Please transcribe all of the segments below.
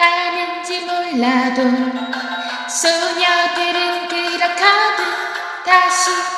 아는지 몰라도 소녀들은 그렇거든 다시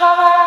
Bye-bye.